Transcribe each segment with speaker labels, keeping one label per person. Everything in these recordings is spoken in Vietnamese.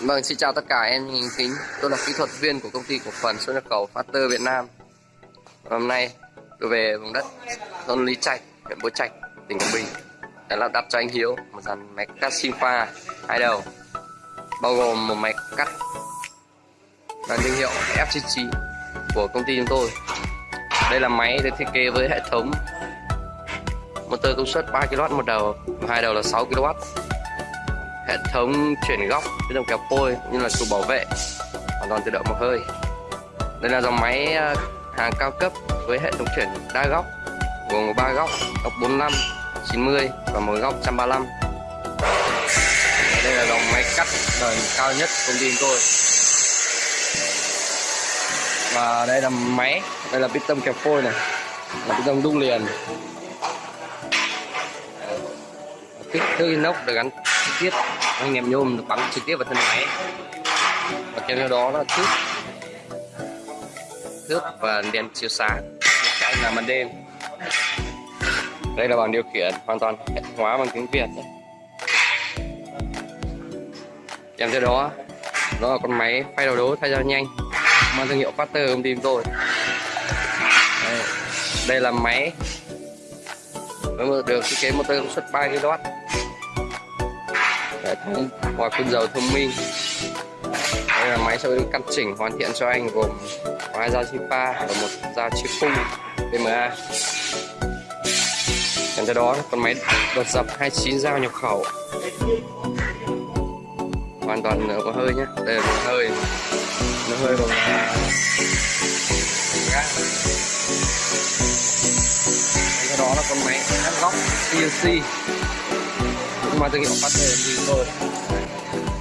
Speaker 1: Vâng, xin chào tất cả em hình kính. Tôi là kỹ thuật viên của công ty cổ phần xuất nhập khẩu Factor Việt Nam. Hôm nay tôi về vùng đất thôn Lý Trạch, huyện Bố Trạch, tỉnh Quảng Bình để lắp đặt cho anh Hiếu một dàn máy cắt xin pha hai đầu, bao gồm một máy cắt và thương hiệu FCC của công ty chúng tôi. Đây là máy được thiết kế với hệ thống motor công suất 3 kW một đầu, hai đầu là 6 kW hệ thống chuyển góc tự động kéo phôi như là trụ bảo vệ, hoàn toàn tự động một hơi. Đây là dòng máy ờ, hàng cao cấp với hệ thống chuyển đa góc, gồm ba góc góc 45 90 và một góc 135 đây là dòng máy cắt đời cao nhất công ty tôi. Và đây là máy, đây là piston kẹp phôi này, là piston đúc liền. Kích thước inox được gắn trực tiếp. Anh em nhôm được bắn trực tiếp vào thân máy. Và kèm theo đó là thước. Thước và đèn chiếu sáng. Chạy là màn đêm. Đây là bảng điều khiển hoàn toàn hệ hóa bằng tiếng việt. Kèm theo đó đó là con máy phay đầu đố thay ra nhanh. Mang thương hiệu Factor công ty tôi đây, đây là máy. Được thiết kế motor công suất 3 kW hệ thống hòa phun dầu thông minh. Đây là máy sẽ được căn chỉnh hoàn thiện cho anh gồm hai dao chipa và một dao chia khung PMA kèm theo đó, con máy đột dập 29 dao nhập khẩu. Hoàn toàn có hơi nhé đây là một hơi. Nó hơi bằng ga theo đó là con máy cắt góc CNC mang thương hiệu phát thì tôi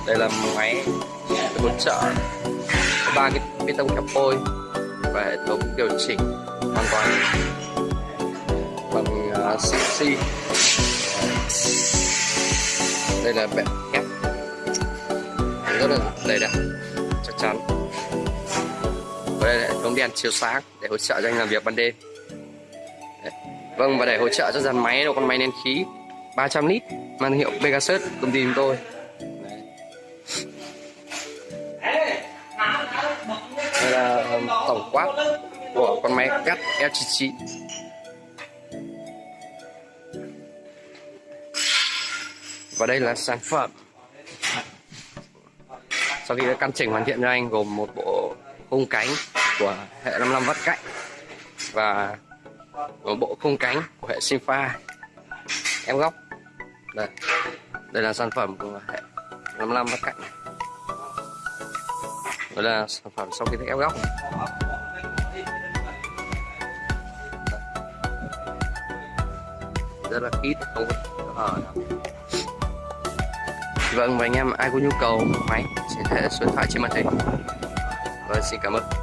Speaker 1: đây là máy hỗ trợ ba cái bê tông cặp phôi và hệ thống điều chỉnh hoàn toàn bằng à, uh, CNC đây là bệ ép rất là đầy đặn chắc chắn. Và đây là hệ thống đèn chiếu sáng để hỗ trợ cho anh làm việc ban đêm. Đấy. vâng và để hỗ trợ cho dàn máy đầu con máy nén khí. 300 lít mang thương hiệu Pegasus, công ty chúng tôi. Đây là um, tổng quát của con máy cắt F99 và đây là sản phẩm. Sau khi đã căn chỉnh hoàn thiện cho anh gồm một bộ khung cánh của hệ 55 vắt cạnh và một bộ khung cánh của hệ Sinfa. Em góc đây. Đây là sản phẩm của hệ 55 vắt cạnh đây là sản phẩm sau khi ép góc. Rất là ít không có hở vâng và anh em, ai có nhu cầu máy sẽ thể số điện thoại trên màn hình. Vâng xin cảm ơn.